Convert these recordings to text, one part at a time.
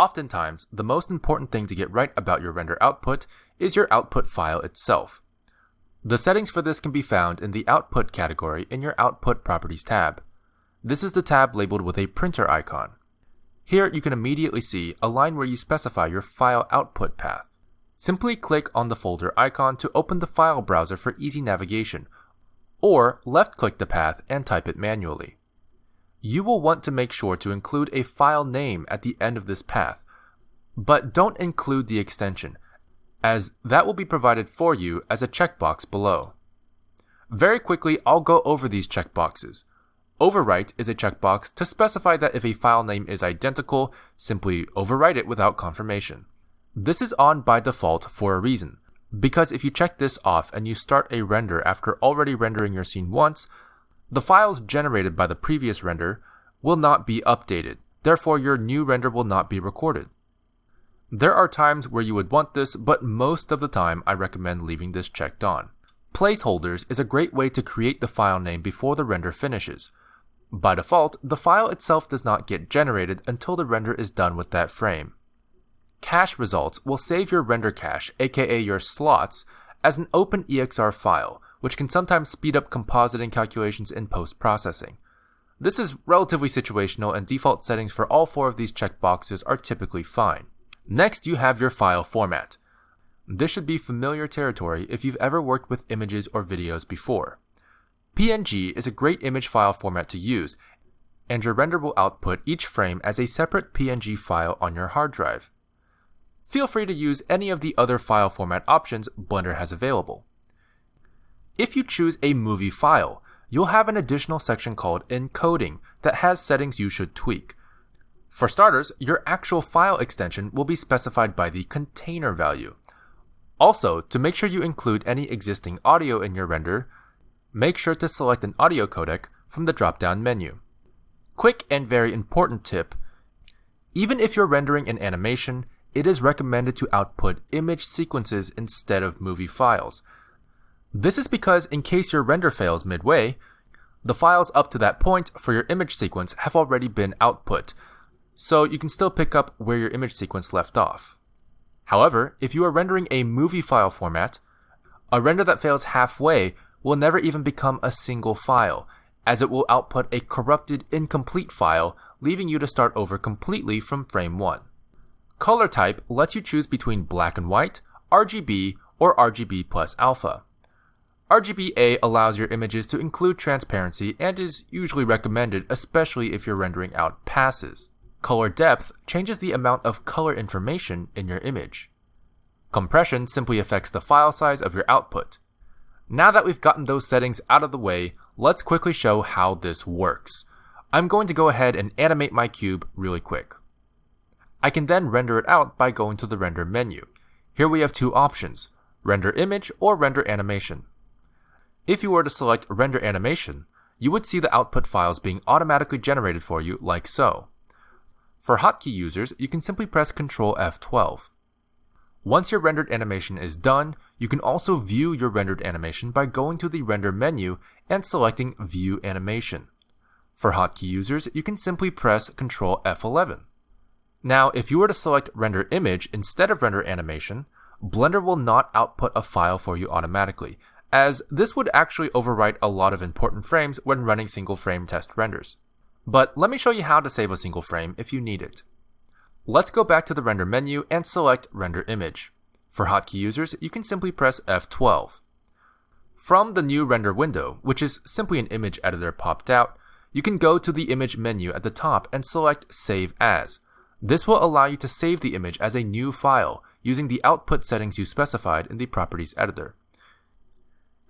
Oftentimes, the most important thing to get right about your render output is your output file itself. The settings for this can be found in the Output category in your Output Properties tab. This is the tab labeled with a printer icon. Here you can immediately see a line where you specify your file output path. Simply click on the folder icon to open the file browser for easy navigation, or left-click the path and type it manually. You will want to make sure to include a file name at the end of this path, but don't include the extension, as that will be provided for you as a checkbox below. Very quickly, I'll go over these checkboxes. Overwrite is a checkbox to specify that if a file name is identical, simply overwrite it without confirmation. This is on by default for a reason, because if you check this off and you start a render after already rendering your scene once, the files generated by the previous render will not be updated, therefore your new render will not be recorded. There are times where you would want this, but most of the time I recommend leaving this checked on. Placeholders is a great way to create the file name before the render finishes. By default, the file itself does not get generated until the render is done with that frame. Cache results will save your render cache, aka your slots, as an open EXR file, which can sometimes speed up compositing calculations in post-processing. This is relatively situational and default settings for all four of these checkboxes are typically fine. Next, you have your file format. This should be familiar territory if you've ever worked with images or videos before. PNG is a great image file format to use, and your render will output each frame as a separate PNG file on your hard drive. Feel free to use any of the other file format options Blender has available. If you choose a movie file, you'll have an additional section called encoding that has settings you should tweak. For starters, your actual file extension will be specified by the container value. Also, to make sure you include any existing audio in your render, make sure to select an audio codec from the drop-down menu. Quick and very important tip, even if you're rendering an animation, it is recommended to output image sequences instead of movie files. This is because in case your render fails midway, the files up to that point for your image sequence have already been output, so you can still pick up where your image sequence left off. However, if you are rendering a movie file format, a render that fails halfway will never even become a single file, as it will output a corrupted, incomplete file, leaving you to start over completely from frame 1. Color type lets you choose between black and white, RGB, or RGB plus alpha. RGBA allows your images to include transparency and is usually recommended especially if you're rendering out passes. Color depth changes the amount of color information in your image. Compression simply affects the file size of your output. Now that we've gotten those settings out of the way, let's quickly show how this works. I'm going to go ahead and animate my cube really quick. I can then render it out by going to the render menu. Here we have two options, render image or render animation. If you were to select render animation, you would see the output files being automatically generated for you like so. For hotkey users, you can simply press Ctrl F12. Once your rendered animation is done, you can also view your rendered animation by going to the render menu and selecting View Animation. For hotkey users, you can simply press Ctrl F11. Now, if you were to select Render Image instead of Render Animation, Blender will not output a file for you automatically, as this would actually overwrite a lot of important frames when running single frame test renders. But let me show you how to save a single frame if you need it. Let's go back to the render menu and select render image. For hotkey users, you can simply press F12. From the new render window, which is simply an image editor popped out, you can go to the image menu at the top and select save as. This will allow you to save the image as a new file using the output settings you specified in the properties editor.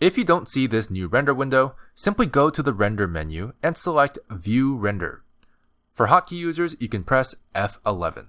If you don't see this new render window, simply go to the render menu and select View Render. For hotkey users, you can press F11.